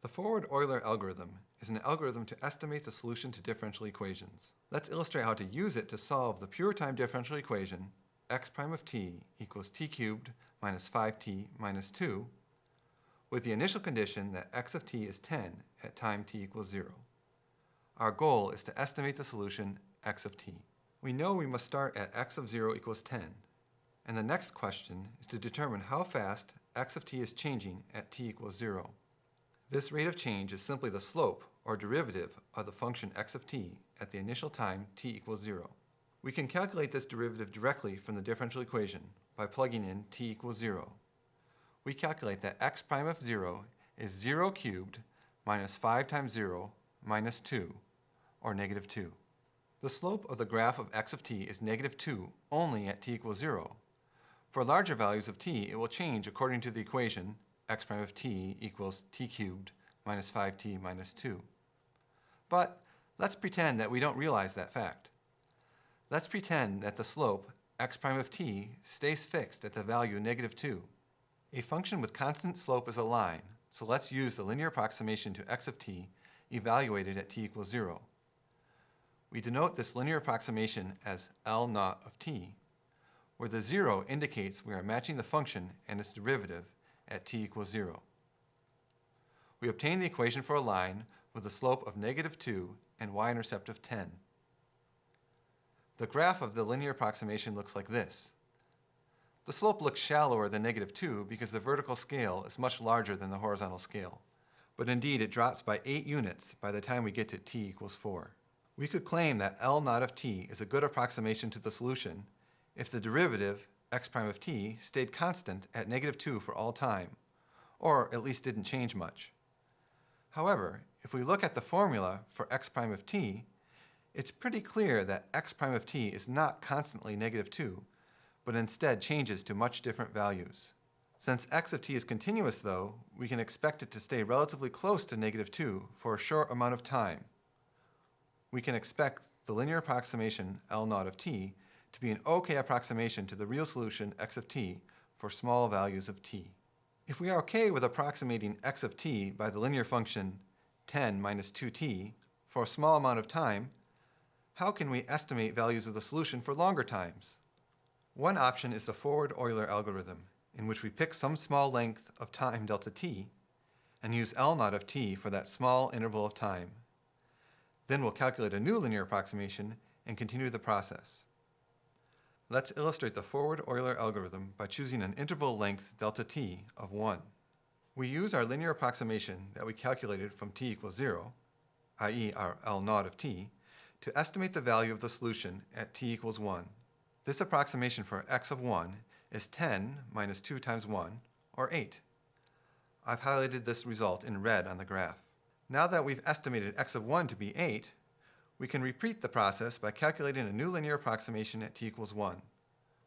The forward-Euler algorithm is an algorithm to estimate the solution to differential equations. Let's illustrate how to use it to solve the pure time differential equation x prime of t equals t cubed minus 5t minus 2 with the initial condition that x of t is 10 at time t equals 0. Our goal is to estimate the solution x of t. We know we must start at x of 0 equals 10, and the next question is to determine how fast x of t is changing at t equals 0. This rate of change is simply the slope, or derivative, of the function x of t at the initial time t equals 0. We can calculate this derivative directly from the differential equation by plugging in t equals 0. We calculate that x prime of 0 is 0 cubed minus 5 times 0 minus 2, or negative 2. The slope of the graph of x of t is negative 2 only at t equals 0. For larger values of t, it will change according to the equation x prime of t equals t cubed minus 5t minus 2. But let's pretend that we don't realize that fact. Let's pretend that the slope x prime of t stays fixed at the value negative 2. A function with constant slope is a line, so let's use the linear approximation to x of t evaluated at t equals 0. We denote this linear approximation as L naught of t, where the 0 indicates we are matching the function and its derivative at t equals 0. We obtain the equation for a line with a slope of negative 2 and y-intercept of 10. The graph of the linear approximation looks like this. The slope looks shallower than negative 2 because the vertical scale is much larger than the horizontal scale. But indeed, it drops by 8 units by the time we get to t equals 4. We could claim that L naught of t is a good approximation to the solution if the derivative x prime of t stayed constant at negative 2 for all time, or at least didn't change much. However, if we look at the formula for x prime of t, it's pretty clear that x prime of t is not constantly negative 2, but instead changes to much different values. Since x of t is continuous, though, we can expect it to stay relatively close to negative 2 for a short amount of time. We can expect the linear approximation L naught of t to be an okay approximation to the real solution x of t for small values of t. If we are okay with approximating x of t by the linear function 10 minus 2t for a small amount of time, how can we estimate values of the solution for longer times? One option is the forward-Euler algorithm, in which we pick some small length of time delta t and use L naught of t for that small interval of time. Then we'll calculate a new linear approximation and continue the process. Let's illustrate the forward-Euler algorithm by choosing an interval length delta t of 1. We use our linear approximation that we calculated from t equals 0, i.e. our L naught of t, to estimate the value of the solution at t equals 1. This approximation for x of 1 is 10 minus 2 times 1, or 8. I've highlighted this result in red on the graph. Now that we've estimated x of 1 to be 8, we can repeat the process by calculating a new linear approximation at t equals 1.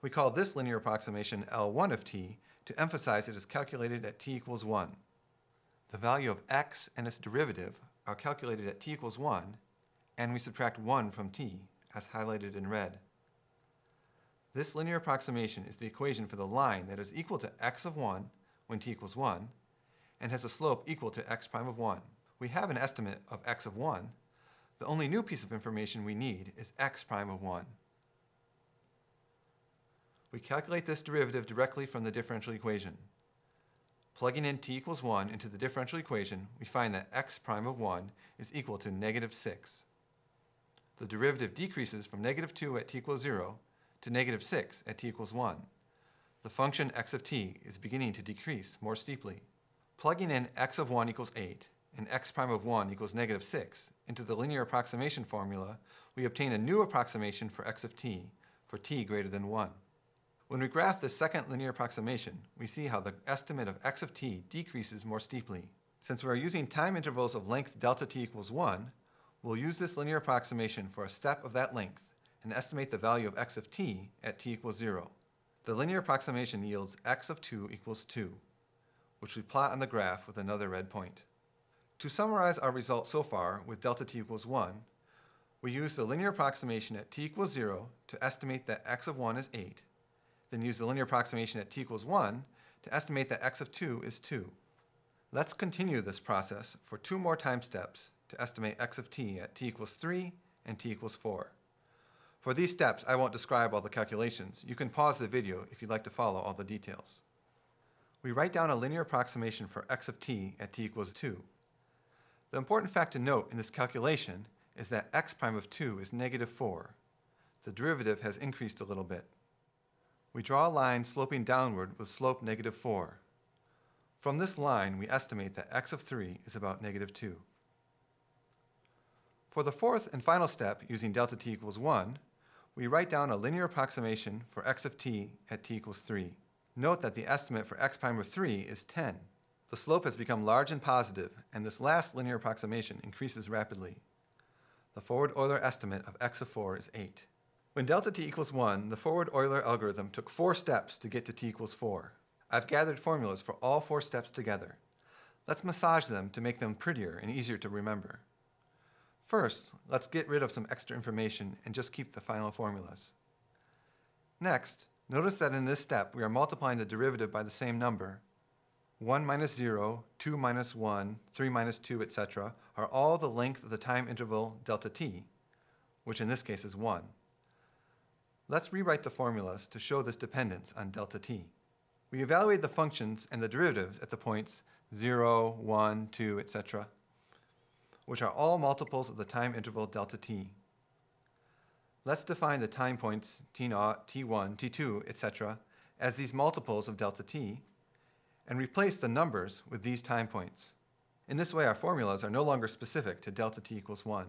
We call this linear approximation L1 of t to emphasize it is calculated at t equals 1. The value of x and its derivative are calculated at t equals 1, and we subtract 1 from t, as highlighted in red. This linear approximation is the equation for the line that is equal to x of 1 when t equals 1, and has a slope equal to x prime of 1. We have an estimate of x of 1, the only new piece of information we need is x prime of 1. We calculate this derivative directly from the differential equation. Plugging in t equals 1 into the differential equation, we find that x prime of 1 is equal to negative 6. The derivative decreases from negative 2 at t equals 0 to negative 6 at t equals 1. The function x of t is beginning to decrease more steeply. Plugging in x of 1 equals 8 and x prime of 1 equals negative 6 into the linear approximation formula, we obtain a new approximation for x of t for t greater than 1. When we graph this second linear approximation, we see how the estimate of x of t decreases more steeply. Since we are using time intervals of length delta t equals 1, we'll use this linear approximation for a step of that length and estimate the value of x of t at t equals 0. The linear approximation yields x of 2 equals 2, which we plot on the graph with another red point. To summarize our results so far with delta t equals 1, we use the linear approximation at t equals 0 to estimate that x of 1 is 8, then use the linear approximation at t equals 1 to estimate that x of 2 is 2. Let's continue this process for two more time steps to estimate x of t at t equals 3 and t equals 4. For these steps, I won't describe all the calculations. You can pause the video if you'd like to follow all the details. We write down a linear approximation for x of t at t equals 2. The important fact to note in this calculation is that x prime of 2 is negative 4. The derivative has increased a little bit. We draw a line sloping downward with slope negative 4. From this line, we estimate that x of 3 is about negative 2. For the fourth and final step, using delta t equals 1, we write down a linear approximation for x of t at t equals 3. Note that the estimate for x prime of 3 is 10. The slope has become large and positive, and this last linear approximation increases rapidly. The forward Euler estimate of x of 4 is 8. When delta t equals 1, the forward Euler algorithm took four steps to get to t equals 4. I've gathered formulas for all four steps together. Let's massage them to make them prettier and easier to remember. First, let's get rid of some extra information and just keep the final formulas. Next, notice that in this step we are multiplying the derivative by the same number. 1 minus 0, 2 minus 1, 3 minus 2, etc. are all the length of the time interval delta t, which in this case is 1. Let's rewrite the formulas to show this dependence on delta t. We evaluate the functions and the derivatives at the points 0, 1, 2, etc which are all multiples of the time interval delta t. Let's define the time points t0, t1, t2, etc. as these multiples of delta t, and replace the numbers with these time points. In this way, our formulas are no longer specific to delta t equals 1.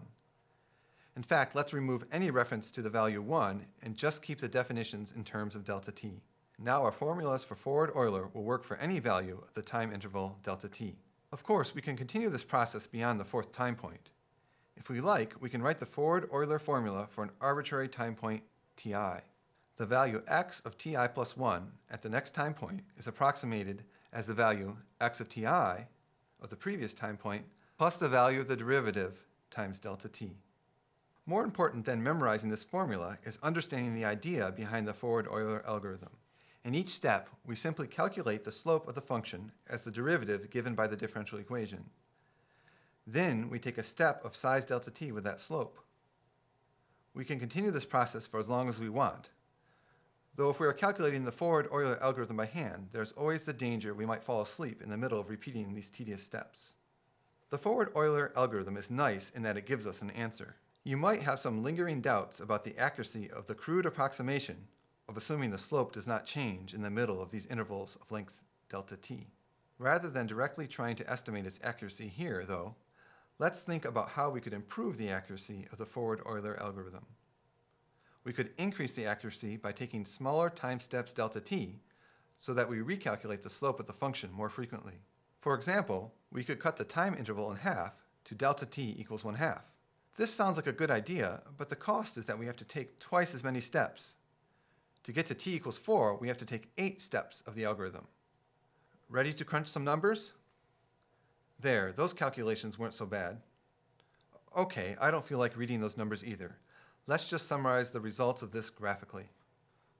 In fact, let's remove any reference to the value 1 and just keep the definitions in terms of delta t. Now our formulas for forward Euler will work for any value of the time interval delta t. Of course, we can continue this process beyond the fourth time point. If we like, we can write the forward Euler formula for an arbitrary time point ti. The value x of ti plus 1 at the next time point is approximated as the value x of ti of the previous time point plus the value of the derivative times delta t. More important than memorizing this formula is understanding the idea behind the forward Euler algorithm. In each step, we simply calculate the slope of the function as the derivative given by the differential equation. Then we take a step of size delta t with that slope. We can continue this process for as long as we want. Though if we are calculating the forward Euler algorithm by hand, there's always the danger we might fall asleep in the middle of repeating these tedious steps. The forward Euler algorithm is nice in that it gives us an answer. You might have some lingering doubts about the accuracy of the crude approximation of assuming the slope does not change in the middle of these intervals of length delta t. Rather than directly trying to estimate its accuracy here, though, let's think about how we could improve the accuracy of the forward Euler algorithm. We could increase the accuracy by taking smaller time steps delta t so that we recalculate the slope of the function more frequently. For example, we could cut the time interval in half to delta t equals 1 half. This sounds like a good idea, but the cost is that we have to take twice as many steps, to get to t equals 4, we have to take 8 steps of the algorithm. Ready to crunch some numbers? There, those calculations weren't so bad. Okay, I don't feel like reading those numbers either. Let's just summarize the results of this graphically.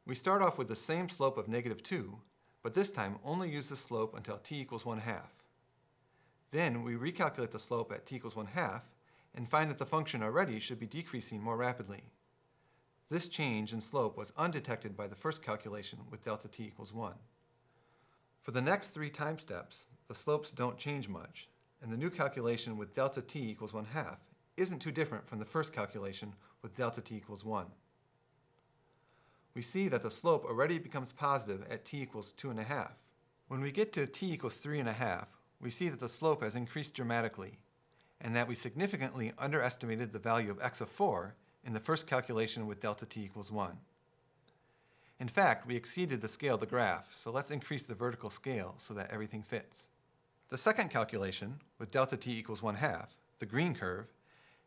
We start off with the same slope of negative 2, but this time only use the slope until t equals 1 half. Then we recalculate the slope at t equals 1 half and find that the function already should be decreasing more rapidly. This change in slope was undetected by the first calculation with delta t equals 1. For the next three time steps, the slopes don't change much, and the new calculation with delta t equals 1 half isn't too different from the first calculation with delta t equals 1. We see that the slope already becomes positive at t equals 2.5. When we get to t equals 3.5, we see that the slope has increased dramatically, and that we significantly underestimated the value of x of 4 in the first calculation with delta t equals 1. In fact, we exceeded the scale of the graph, so let's increase the vertical scale so that everything fits. The second calculation, with delta t equals 1 half, the green curve,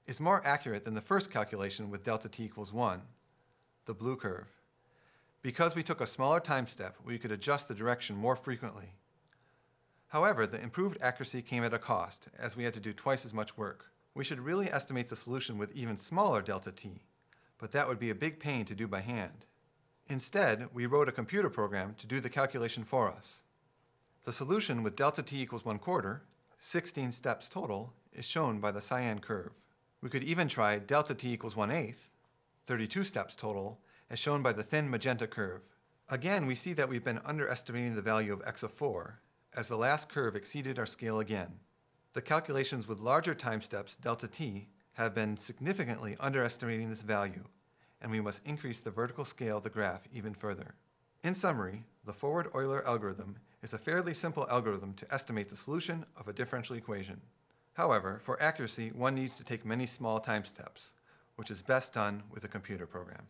is more accurate than the first calculation with delta t equals 1, the blue curve. Because we took a smaller time step, we could adjust the direction more frequently. However, the improved accuracy came at a cost, as we had to do twice as much work we should really estimate the solution with even smaller delta t, but that would be a big pain to do by hand. Instead, we wrote a computer program to do the calculation for us. The solution with delta t equals 1 quarter, 16 steps total, is shown by the cyan curve. We could even try delta t equals 1 eighth, 32 steps total, as shown by the thin magenta curve. Again, we see that we've been underestimating the value of x of 4, as the last curve exceeded our scale again. The calculations with larger time steps, delta t, have been significantly underestimating this value, and we must increase the vertical scale of the graph even further. In summary, the forward Euler algorithm is a fairly simple algorithm to estimate the solution of a differential equation. However, for accuracy, one needs to take many small time steps, which is best done with a computer program.